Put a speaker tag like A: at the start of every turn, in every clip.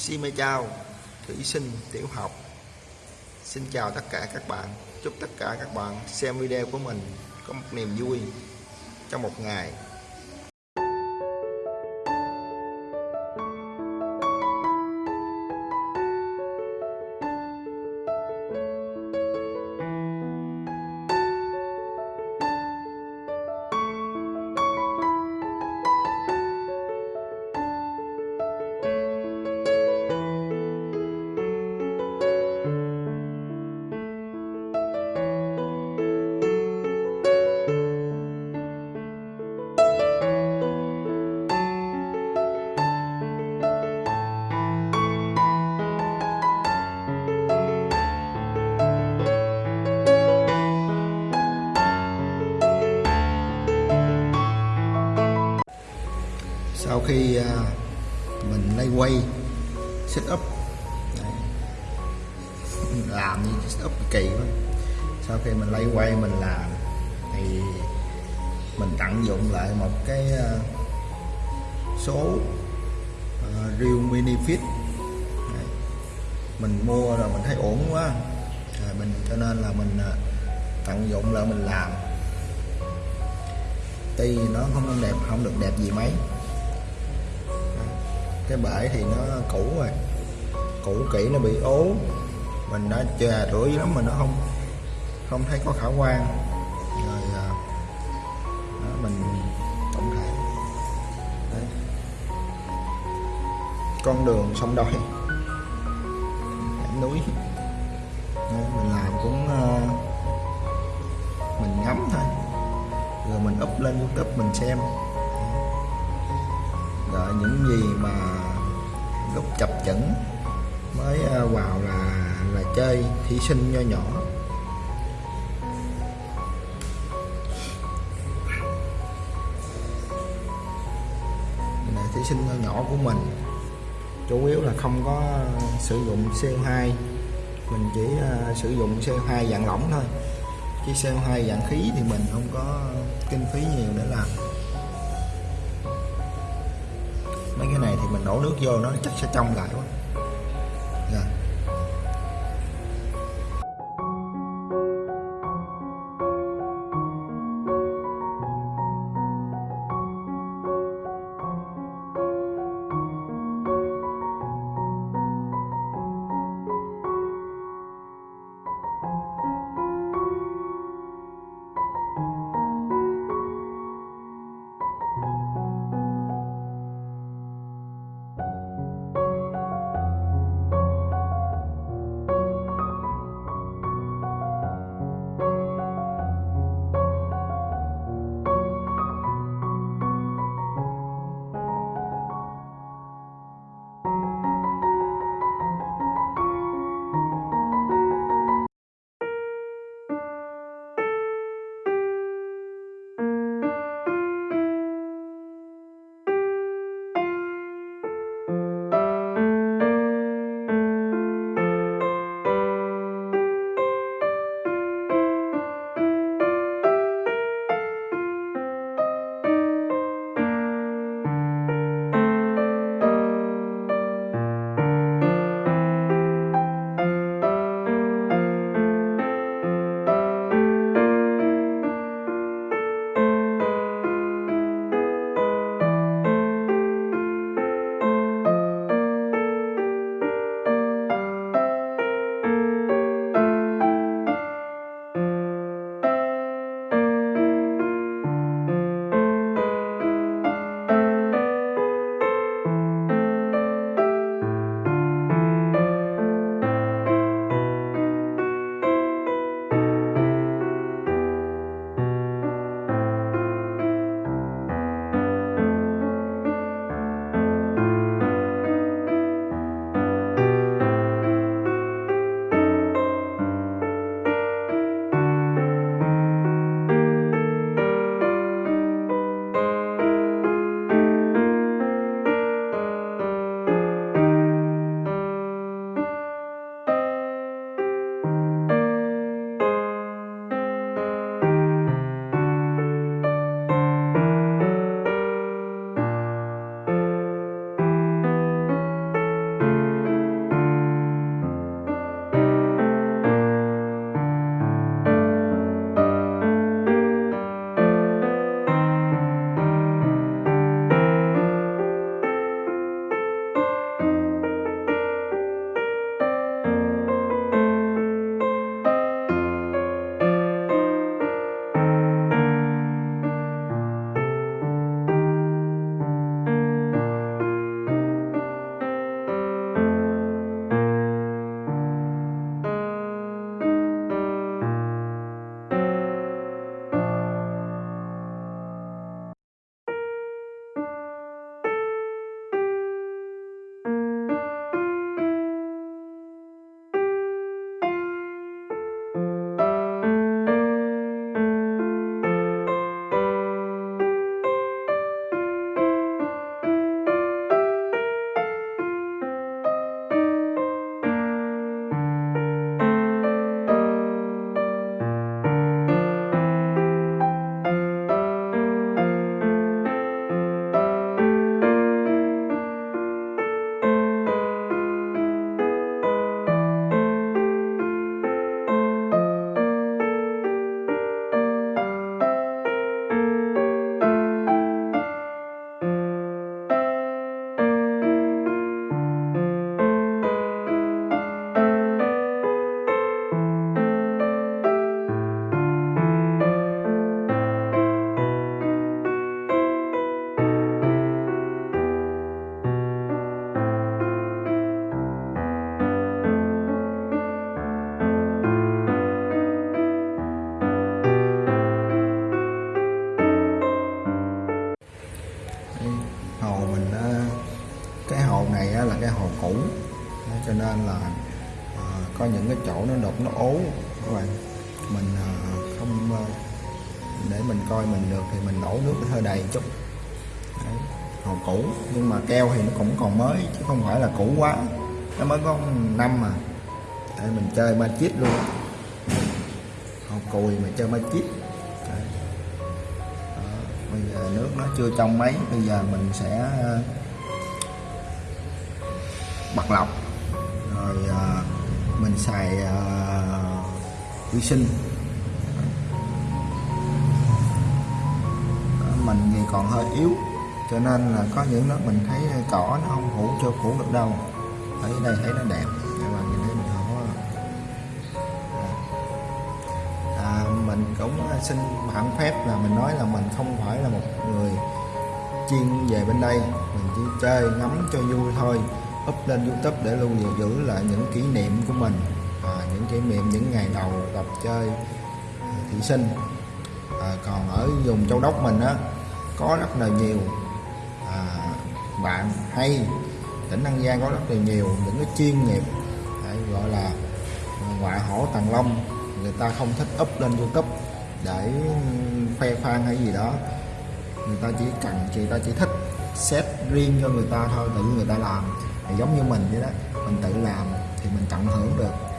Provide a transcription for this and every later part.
A: Xin mê chào thủy sinh tiểu học. Xin chào tất cả các bạn. Chúc tất cả các bạn xem video của mình có một niềm vui trong một ngày. Khi à, mình lay quay set up. Đấy. làm như set up kỳ quá. Sau khi mình lay quay mình làm thì mình tận dụng lại một cái à, số uh, Real Mini Fit Đấy. mình mua rồi mình thấy ổn quá. Rồi mình cho nên là mình tận dụng lại mình làm. Tuy nó không đẹp không được đẹp gì mấy cái bể thì nó cũ rồi. Cũ kỹ nó bị ố. Mình đã chà rửa dữ lắm mà nó không không thấy có khả quan. Rồi à, đó, mình tổng thể. Đấy. con đường sông đôi hẻm núi. Đấy, mình làm cũng uh, mình ngắm thôi. Rồi mình up lên youtube mình xem. Rồi những gì mà lúc chập chững mới à, vào là là chơi thí sinh nho nhỏ. Là thí sinh nho nhỏ của mình chủ yếu là không có sử dụng CO2 mình chỉ uh, sử dụng CO2 dạng lỏng thôi. Chứ CO2 dạng khí thì mình không có kinh phí nhiều để làm. Mấy cái này thì mình đổ nước vô nó chắc sẽ trong lại quá. Rồi nó ố các bạn. Mình à, không à, để mình coi mình được thì mình đổ nước hơi đầy chút. Đấy, hồ cũ nhưng mà keo thì nó cũng còn mới chứ không phải là cũ quá. Nó mới có năm mà Đấy, mình chơi ma chít luôn. Hồ cùi mà chơi ma chít bây giờ nước nó chưa trong mấy bây giờ mình sẽ à, bật lọc. Rồi mình xài ờ, uh, vi sinh mình thì còn hơi yếu cho nên là có những lúc mình thấy cỏ nó không phủ cho phủ được đâu. Ở đây thấy nó đẹp các bạn nhìn thấy mình không à, à, mình cũng xin bản phép là mình nói là mình không phải là một người chuyên về bên đây. Mình chỉ chơi ngắm cho vui thôi up lên youtube để lưu giữ, giữ lại những kỷ niệm của mình à, những kỷ niệm những ngày đầu tập chơi à, thị sinh. À, còn ở vùng châu đốc mình á có rất là nhiều à, bạn hay tỉnh An Giang có rất là nhiều những cái chuyên nghiệp đấy, gọi là ngoại hổ tàng long người ta không thích up lên youtube để khoe khoang hay gì đó. Người ta chỉ cần người ta chỉ thích set riêng cho người ta thôi tự người ta làm thì giống như mình vậy đó mình tự làm thì mình tận hưởng được.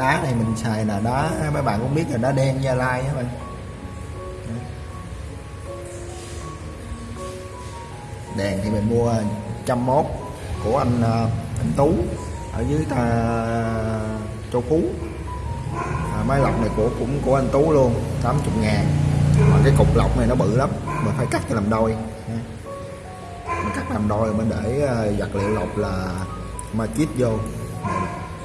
A: Đá này mình xài là đá à, mấy bạn cũng biết là đá đen gia lai các bạn. Đèn thì mình mua trăm mốt của anh à, anh tú ở dưới ta châu phú. À, máy lọc này của cũng của anh tú luôn 80 ngàn. Mà cái cục lọc này nó bự lắm mình phải cắt cho làm đôi. Mình cắt làm đôi mình để à, vật liệu lọc là ma chít vô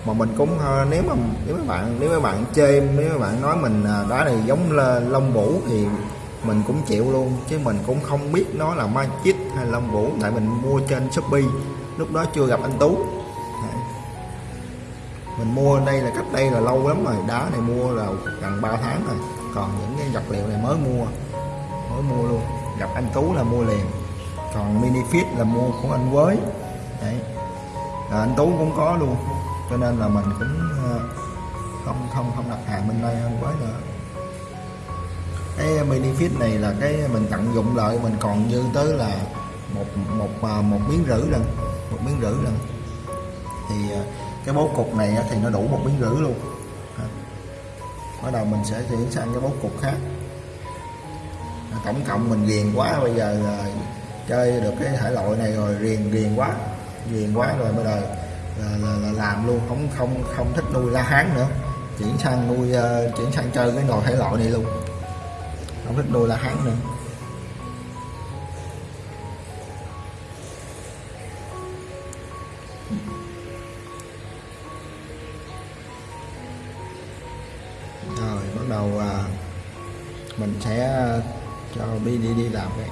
A: mà mình cũng ờ, nếu mà, nếu mấy bạn, nếu mấy bạn chê, nếu mấy bạn nói mình ờ, đá này giống là lông vũ thì mình cũng chịu luôn, chứ mình cũng không biết nó là ma hay lông vũ. Tại mình mua trên shopee, lúc đó chưa gặp anh tú. Mình mua đây là cách đây là lâu lắm rồi, đá này mua là gần 3 tháng rồi. Còn những cái vật liệu này mới mua mới mua luôn. Gặp anh tú là mua liền. Còn mini fit là mua của anh với Đấy. Rồi anh tú cũng có luôn cho nên là mình cũng ờ, không không không đặt hàng bên đây hơn quá nữa cái mini fit này là cái mình tận dụng lợi mình còn dư tới là một một ờ, một miếng rưỡi lần, một miếng rưỡi lần. Thì ờ, cái bố cục này thì nó đủ một miếng rưỡi luôn. Bắt đầu mình sẽ chuyển sang cái bố cục khác. Tổng cộng mình ghiền quá, bây giờ chơi được cái thể loại này rồi riền riền quá riền quá rồi bây giờ là, là, là làm luôn không không không thích nuôi la hán nữa. Chuyển sang nuôi uh, chuyển sang chơi cái nồi thể loại này luôn. Không thích nuôi la hán nữa. Rồi bắt đầu uh, mình sẽ ờ, cho đi đi đi làm cái